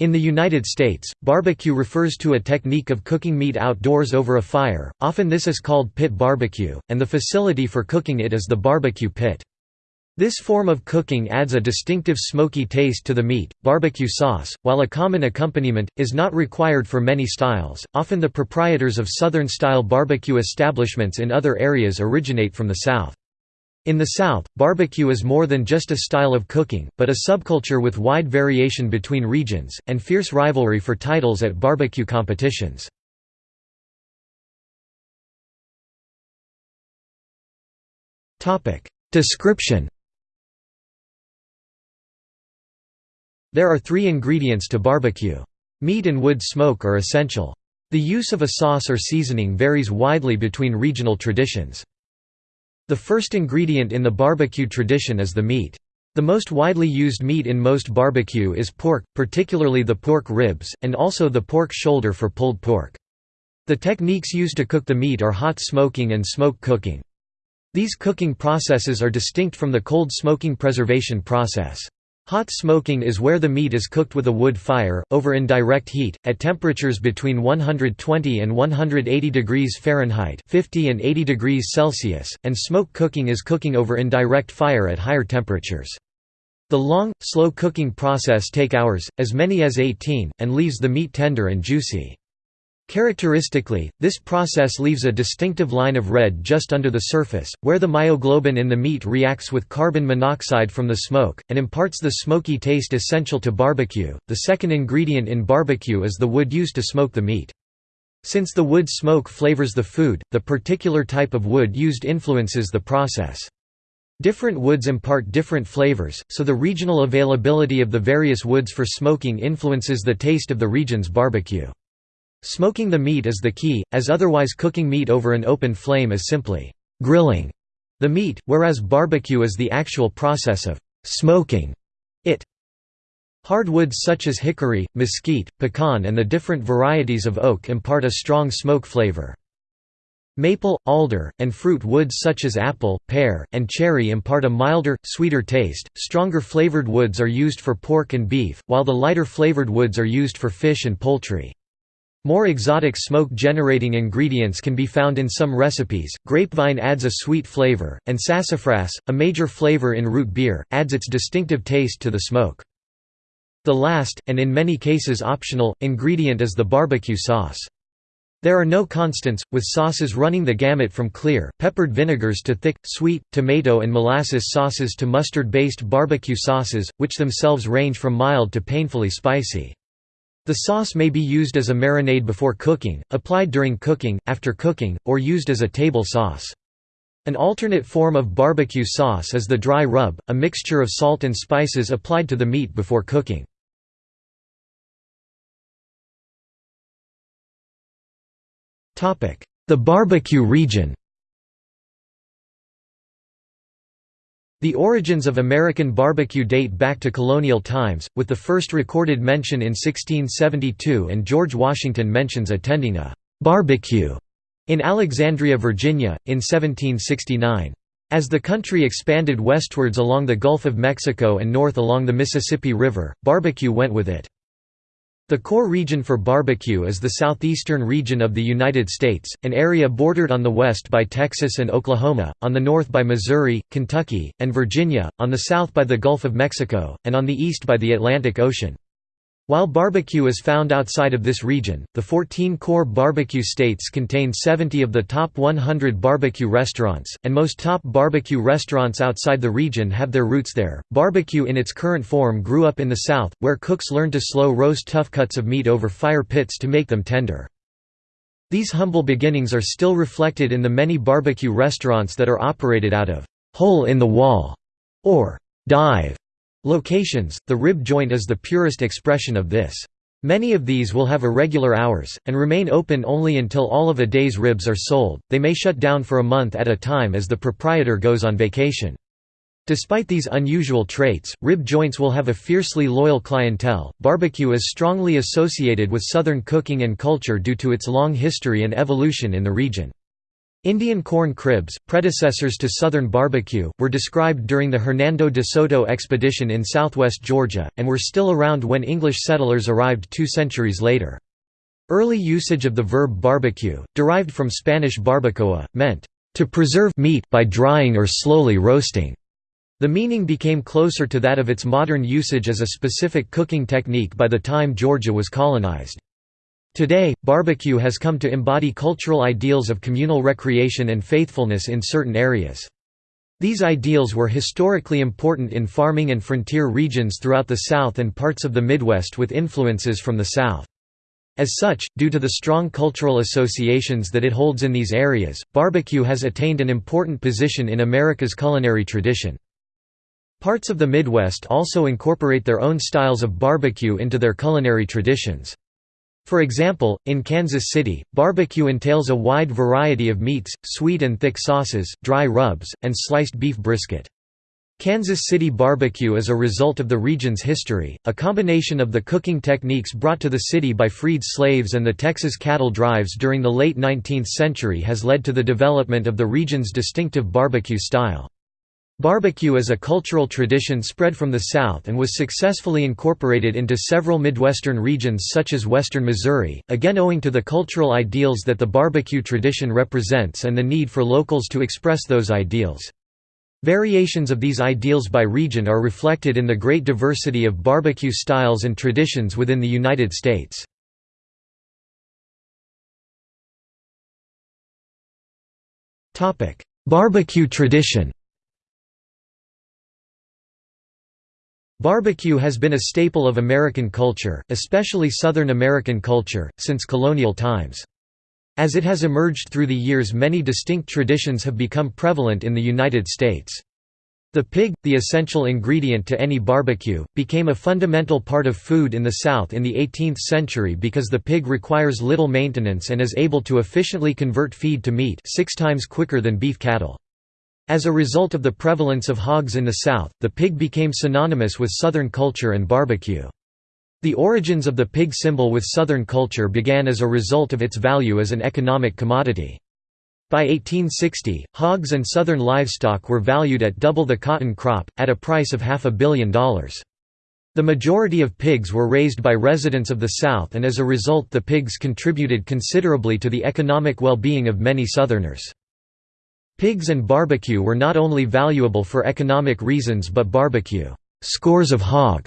In the United States, barbecue refers to a technique of cooking meat outdoors over a fire, often this is called pit barbecue, and the facility for cooking it is the barbecue pit. This form of cooking adds a distinctive smoky taste to the meat. Barbecue sauce, while a common accompaniment, is not required for many styles. Often the proprietors of southern style barbecue establishments in other areas originate from the South. In the South, barbecue is more than just a style of cooking, but a subculture with wide variation between regions, and fierce rivalry for titles at barbecue competitions. Description There are three ingredients to barbecue. Meat and wood smoke are essential. The use of a sauce or seasoning varies widely between regional traditions. The first ingredient in the barbecue tradition is the meat. The most widely used meat in most barbecue is pork, particularly the pork ribs, and also the pork shoulder for pulled pork. The techniques used to cook the meat are hot smoking and smoke cooking. These cooking processes are distinct from the cold smoking preservation process. Hot smoking is where the meat is cooked with a wood fire, over indirect heat, at temperatures between 120 and 180 degrees Fahrenheit 50 and 80 degrees Celsius, and smoke cooking is cooking over indirect fire at higher temperatures. The long, slow cooking process take hours, as many as 18, and leaves the meat tender and juicy. Characteristically, this process leaves a distinctive line of red just under the surface, where the myoglobin in the meat reacts with carbon monoxide from the smoke, and imparts the smoky taste essential to barbecue. The second ingredient in barbecue is the wood used to smoke the meat. Since the wood smoke flavors the food, the particular type of wood used influences the process. Different woods impart different flavors, so the regional availability of the various woods for smoking influences the taste of the region's barbecue. Smoking the meat is the key, as otherwise cooking meat over an open flame is simply «grilling» the meat, whereas barbecue is the actual process of «smoking» it. Hardwoods such as hickory, mesquite, pecan and the different varieties of oak impart a strong smoke flavor. Maple, alder, and fruit woods such as apple, pear, and cherry impart a milder, sweeter taste. Stronger flavored woods are used for pork and beef, while the lighter flavored woods are used for fish and poultry. More exotic smoke-generating ingredients can be found in some recipes. Grapevine adds a sweet flavor, and sassafras, a major flavor in root beer, adds its distinctive taste to the smoke. The last, and in many cases optional, ingredient is the barbecue sauce. There are no constants, with sauces running the gamut from clear, peppered vinegars to thick, sweet, tomato and molasses sauces to mustard-based barbecue sauces, which themselves range from mild to painfully spicy. The sauce may be used as a marinade before cooking, applied during cooking, after cooking, or used as a table sauce. An alternate form of barbecue sauce is the dry rub, a mixture of salt and spices applied to the meat before cooking. The barbecue region The origins of American barbecue date back to colonial times, with the first recorded mention in 1672 and George Washington mentions attending a «barbecue» in Alexandria, Virginia, in 1769. As the country expanded westwards along the Gulf of Mexico and north along the Mississippi River, barbecue went with it. The core region for barbecue is the southeastern region of the United States, an area bordered on the west by Texas and Oklahoma, on the north by Missouri, Kentucky, and Virginia, on the south by the Gulf of Mexico, and on the east by the Atlantic Ocean. While barbecue is found outside of this region, the 14 core barbecue states contain 70 of the top 100 barbecue restaurants, and most top barbecue restaurants outside the region have their roots there. Barbecue in its current form grew up in the South, where cooks learned to slow roast tough cuts of meat over fire pits to make them tender. These humble beginnings are still reflected in the many barbecue restaurants that are operated out of hole in the wall or dive Locations, the rib joint is the purest expression of this. Many of these will have irregular hours, and remain open only until all of a day's ribs are sold, they may shut down for a month at a time as the proprietor goes on vacation. Despite these unusual traits, rib joints will have a fiercely loyal clientele. Barbecue is strongly associated with Southern cooking and culture due to its long history and evolution in the region. Indian corn cribs, predecessors to Southern barbecue, were described during the Hernando de Soto expedition in southwest Georgia, and were still around when English settlers arrived two centuries later. Early usage of the verb barbecue, derived from Spanish barbacoa, meant, "...to preserve meat by drying or slowly roasting." The meaning became closer to that of its modern usage as a specific cooking technique by the time Georgia was colonized. Today, barbecue has come to embody cultural ideals of communal recreation and faithfulness in certain areas. These ideals were historically important in farming and frontier regions throughout the South and parts of the Midwest with influences from the South. As such, due to the strong cultural associations that it holds in these areas, barbecue has attained an important position in America's culinary tradition. Parts of the Midwest also incorporate their own styles of barbecue into their culinary traditions. For example, in Kansas City, barbecue entails a wide variety of meats, sweet and thick sauces, dry rubs, and sliced beef brisket. Kansas City barbecue is a result of the region's history, a combination of the cooking techniques brought to the city by freed slaves and the Texas cattle drives during the late 19th century has led to the development of the region's distinctive barbecue style. Barbecue is a cultural tradition spread from the South and was successfully incorporated into several Midwestern regions such as western Missouri, again owing to the cultural ideals that the barbecue tradition represents and the need for locals to express those ideals. Variations of these ideals by region are reflected in the great diversity of barbecue styles and traditions within the United States. Barbecue tradition Barbecue has been a staple of American culture, especially Southern American culture, since colonial times. As it has emerged through the years many distinct traditions have become prevalent in the United States. The pig, the essential ingredient to any barbecue, became a fundamental part of food in the South in the 18th century because the pig requires little maintenance and is able to efficiently convert feed to meat six times quicker than beef cattle. As a result of the prevalence of hogs in the South, the pig became synonymous with Southern culture and barbecue. The origins of the pig symbol with Southern culture began as a result of its value as an economic commodity. By 1860, hogs and Southern livestock were valued at double the cotton crop, at a price of half a billion dollars. The majority of pigs were raised by residents of the South and as a result the pigs contributed considerably to the economic well-being of many Southerners. Pigs and barbecue were not only valuable for economic reasons but barbecue scores of hog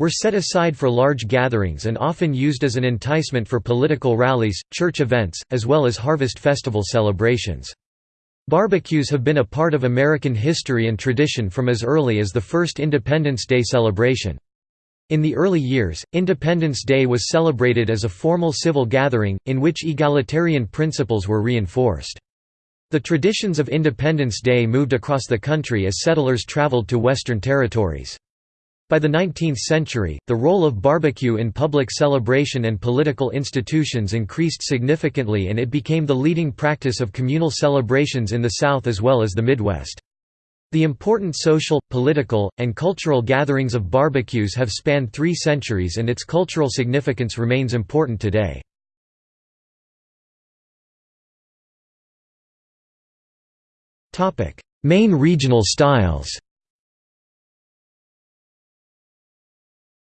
were set aside for large gatherings and often used as an enticement for political rallies, church events, as well as harvest festival celebrations. Barbecues have been a part of American history and tradition from as early as the first Independence Day celebration. In the early years, Independence Day was celebrated as a formal civil gathering, in which egalitarian principles were reinforced. The traditions of Independence Day moved across the country as settlers traveled to Western territories. By the 19th century, the role of barbecue in public celebration and political institutions increased significantly and it became the leading practice of communal celebrations in the South as well as the Midwest. The important social, political, and cultural gatherings of barbecues have spanned three centuries and its cultural significance remains important today. Main regional styles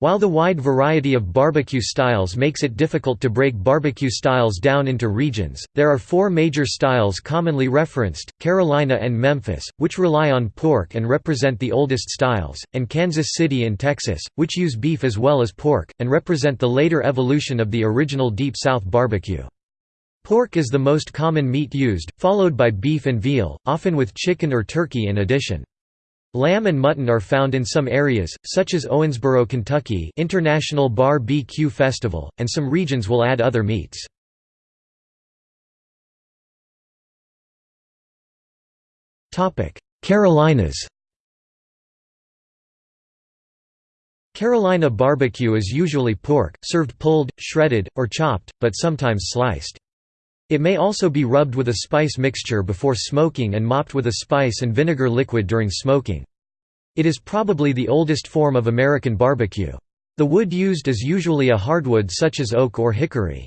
While the wide variety of barbecue styles makes it difficult to break barbecue styles down into regions, there are four major styles commonly referenced, Carolina and Memphis, which rely on pork and represent the oldest styles, and Kansas City and Texas, which use beef as well as pork, and represent the later evolution of the original Deep South barbecue. Pork is the most common meat used, followed by beef and veal, often with chicken or turkey in addition. Lamb and mutton are found in some areas, such as Owensboro, Kentucky International Bar BQ Festival, and some regions will add other meats. Carolinas Carolina barbecue is usually pork, served pulled, shredded, or chopped, but sometimes sliced. It may also be rubbed with a spice mixture before smoking and mopped with a spice and vinegar liquid during smoking. It is probably the oldest form of American barbecue. The wood used is usually a hardwood such as oak or hickory.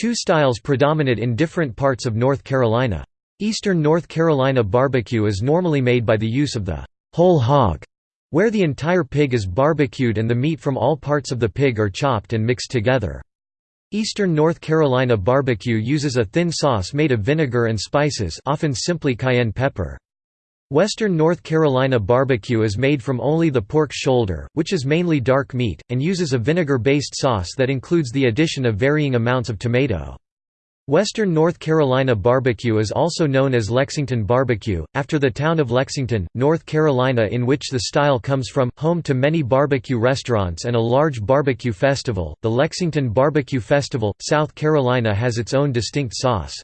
Two styles predominate in different parts of North Carolina. Eastern North Carolina barbecue is normally made by the use of the whole hog, where the entire pig is barbecued and the meat from all parts of the pig are chopped and mixed together. Eastern North Carolina barbecue uses a thin sauce made of vinegar and spices often simply cayenne pepper. Western North Carolina barbecue is made from only the pork shoulder, which is mainly dark meat, and uses a vinegar-based sauce that includes the addition of varying amounts of tomato. Western North Carolina barbecue is also known as Lexington barbecue, after the town of Lexington, North Carolina in which the style comes from, home to many barbecue restaurants and a large barbecue festival. The Lexington Barbecue Festival, South Carolina has its own distinct sauce.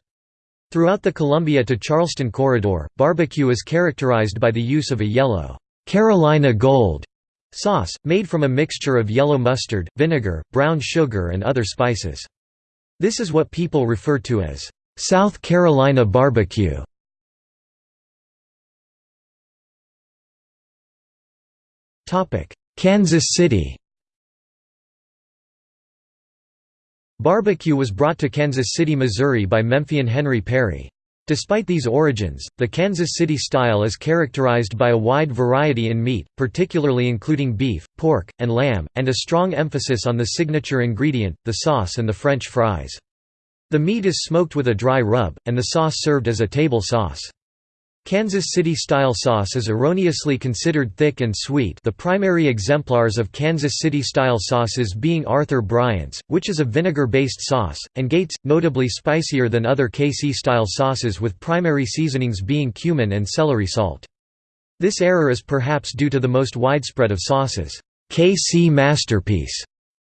Throughout the Columbia to Charleston corridor, barbecue is characterized by the use of a yellow, Carolina Gold sauce, made from a mixture of yellow mustard, vinegar, brown sugar and other spices. This is what people refer to as South Carolina barbecue. Topic: Kansas City Barbecue was brought to Kansas City, Missouri by Memphian Henry Perry. Despite these origins, the Kansas City style is characterized by a wide variety in meat, particularly including beef, pork, and lamb, and a strong emphasis on the signature ingredient, the sauce and the French fries. The meat is smoked with a dry rub, and the sauce served as a table sauce. Kansas City-style sauce is erroneously considered thick and sweet the primary exemplars of Kansas City-style sauces being Arthur Bryant's, which is a vinegar-based sauce, and Gates, notably spicier than other KC-style sauces with primary seasonings being cumin and celery salt. This error is perhaps due to the most widespread of sauces, KC Masterpiece,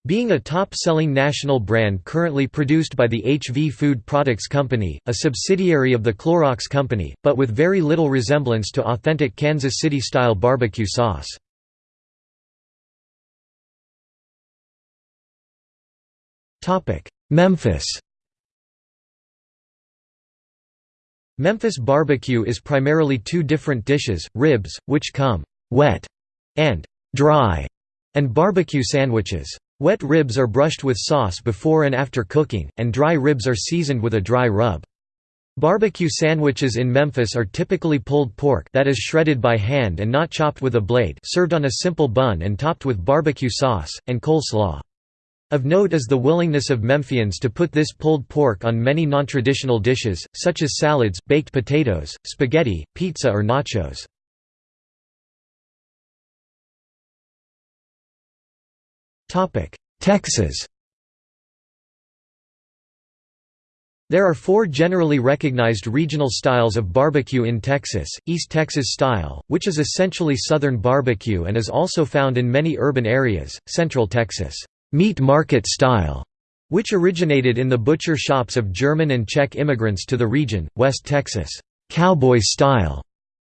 being a top-selling national brand currently produced by the HV Food Products Company, a subsidiary of the Clorox Company, but with very little resemblance to authentic Kansas City-style barbecue sauce. Memphis Memphis barbecue is primarily two different dishes, ribs, which come «wet» and «dry», and barbecue sandwiches. Wet ribs are brushed with sauce before and after cooking, and dry ribs are seasoned with a dry rub. Barbecue sandwiches in Memphis are typically pulled pork that is shredded by hand and not chopped with a blade served on a simple bun and topped with barbecue sauce, and coleslaw. Of note is the willingness of Memphians to put this pulled pork on many non-traditional dishes, such as salads, baked potatoes, spaghetti, pizza or nachos. Texas. There are four generally recognized regional styles of barbecue in Texas, East Texas style, which is essentially Southern barbecue and is also found in many urban areas, Central Texas, meat market style, which originated in the butcher shops of German and Czech immigrants to the region, West Texas, cowboy style,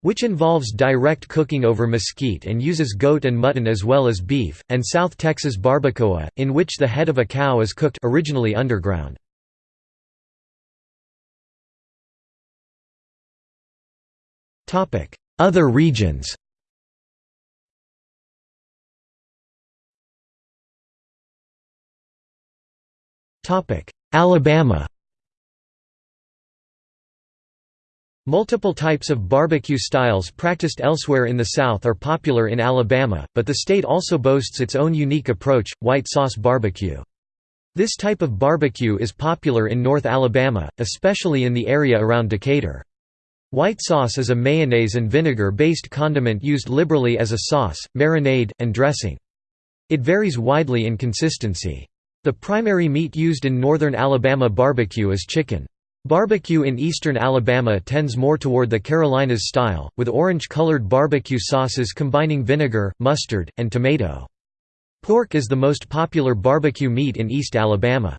which involves direct cooking over mesquite and uses goat and mutton as well as beef, and South Texas barbacoa, in which the head of a cow is cooked originally underground. Other regions Alabama Multiple types of barbecue styles practiced elsewhere in the South are popular in Alabama, but the state also boasts its own unique approach, white sauce barbecue. This type of barbecue is popular in North Alabama, especially in the area around Decatur. White sauce is a mayonnaise and vinegar-based condiment used liberally as a sauce, marinade, and dressing. It varies widely in consistency. The primary meat used in northern Alabama barbecue is chicken. Barbecue in eastern Alabama tends more toward the Carolinas style, with orange-colored barbecue sauces combining vinegar, mustard, and tomato. Pork is the most popular barbecue meat in East Alabama.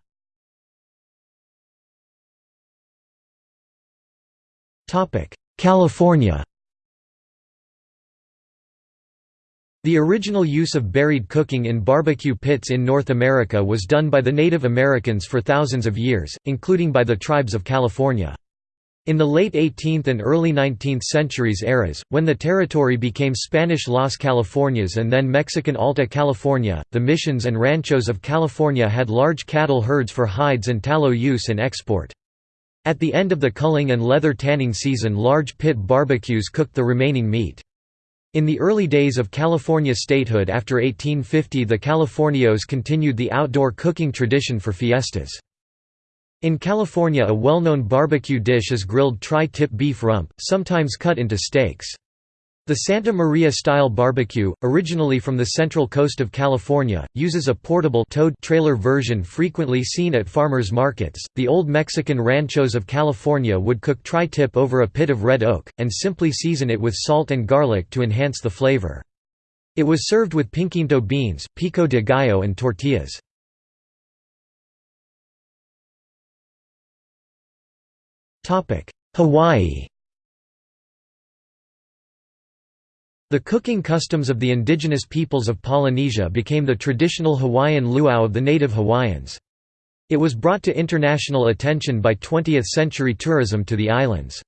California The original use of buried cooking in barbecue pits in North America was done by the Native Americans for thousands of years, including by the tribes of California. In the late 18th and early 19th centuries eras, when the territory became Spanish Las Californias and then Mexican Alta California, the missions and ranchos of California had large cattle herds for hides and tallow use and export. At the end of the culling and leather tanning season large pit barbecues cooked the remaining meat. In the early days of California statehood after 1850 the Californios continued the outdoor cooking tradition for fiestas. In California a well-known barbecue dish is grilled tri-tip beef rump, sometimes cut into steaks. The Santa Maria-style barbecue, originally from the central coast of California, uses a portable towed trailer version frequently seen at farmers markets. The old Mexican ranchos of California would cook tri-tip over a pit of red oak, and simply season it with salt and garlic to enhance the flavor. It was served with pinquito beans, pico de gallo and tortillas. Hawaii The cooking customs of the indigenous peoples of Polynesia became the traditional Hawaiian luau of the native Hawaiians. It was brought to international attention by 20th-century tourism to the islands.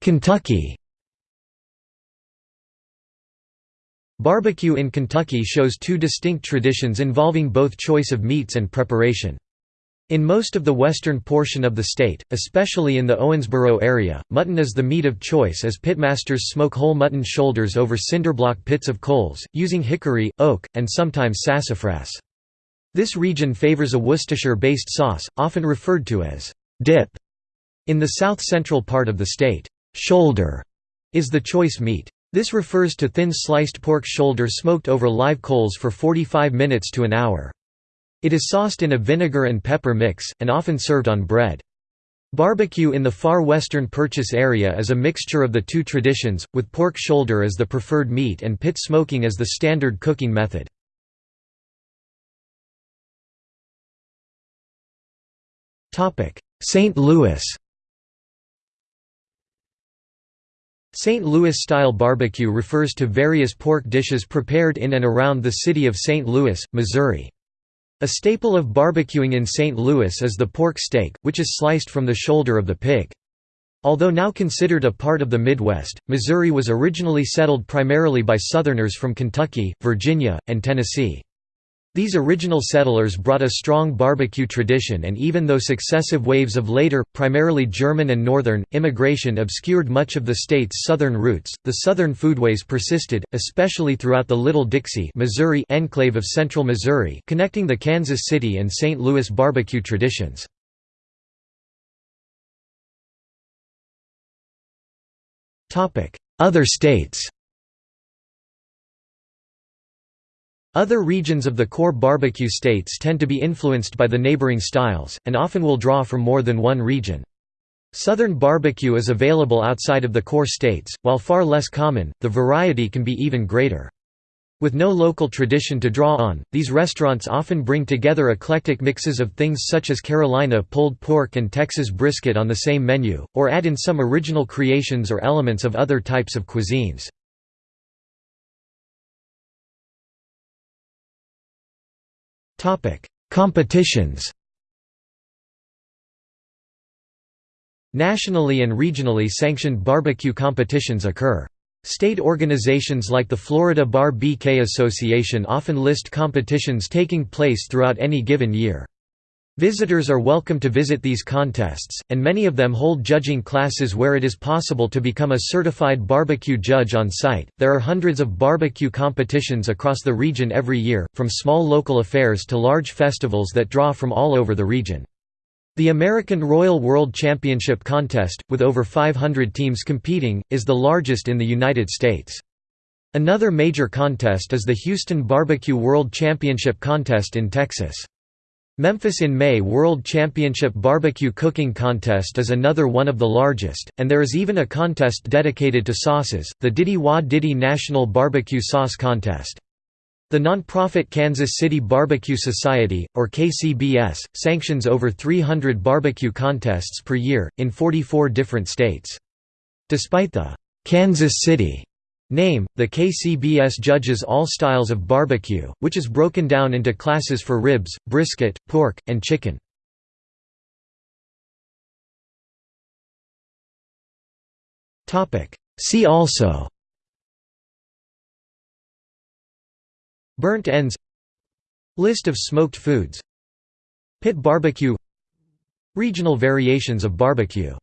Kentucky Barbecue in Kentucky shows two distinct traditions involving both choice of meats and preparation. In most of the western portion of the state, especially in the Owensboro area, mutton is the meat of choice as pitmasters smoke whole mutton shoulders over cinderblock pits of coals, using hickory, oak, and sometimes sassafras. This region favors a Worcestershire-based sauce, often referred to as dip. In the south-central part of the state, shoulder is the choice meat. This refers to thin sliced pork shoulder smoked over live coals for 45 minutes to an hour. It is sauced in a vinegar and pepper mix, and often served on bread. Barbecue in the far western Purchase area is a mixture of the two traditions, with pork shoulder as the preferred meat and pit smoking as the standard cooking method. St. Louis St. Louis-style barbecue refers to various pork dishes prepared in and around the city of St. Louis, Missouri. A staple of barbecuing in St. Louis is the pork steak, which is sliced from the shoulder of the pig. Although now considered a part of the Midwest, Missouri was originally settled primarily by Southerners from Kentucky, Virginia, and Tennessee. These original settlers brought a strong barbecue tradition and even though successive waves of later, primarily German and Northern, immigration obscured much of the state's southern roots, the southern foodways persisted, especially throughout the Little Dixie Missouri enclave of central Missouri connecting the Kansas City and St. Louis barbecue traditions. Other states Other regions of the core barbecue states tend to be influenced by the neighboring styles, and often will draw from more than one region. Southern barbecue is available outside of the core states, while far less common, the variety can be even greater. With no local tradition to draw on, these restaurants often bring together eclectic mixes of things such as Carolina pulled pork and Texas brisket on the same menu, or add in some original creations or elements of other types of cuisines. Competitions Nationally and regionally sanctioned barbecue competitions occur. State organizations like the Florida Bar BK Association often list competitions taking place throughout any given year. Visitors are welcome to visit these contests, and many of them hold judging classes where it is possible to become a certified barbecue judge on site. There are hundreds of barbecue competitions across the region every year, from small local affairs to large festivals that draw from all over the region. The American Royal World Championship contest, with over 500 teams competing, is the largest in the United States. Another major contest is the Houston Barbecue World Championship contest in Texas. Memphis in May World Championship Barbecue Cooking Contest is another one of the largest, and there is even a contest dedicated to sauces, the Diddy Wah Diddy National Barbecue Sauce Contest. The nonprofit Kansas City Barbecue Society, or KCBS, sanctions over 300 barbecue contests per year, in 44 different states. Despite the «Kansas City» Name, the KCBS judges all styles of barbecue, which is broken down into classes for ribs, brisket, pork, and chicken. See also. Burnt ends. List of smoked foods. Pit barbecue. Regional variations of barbecue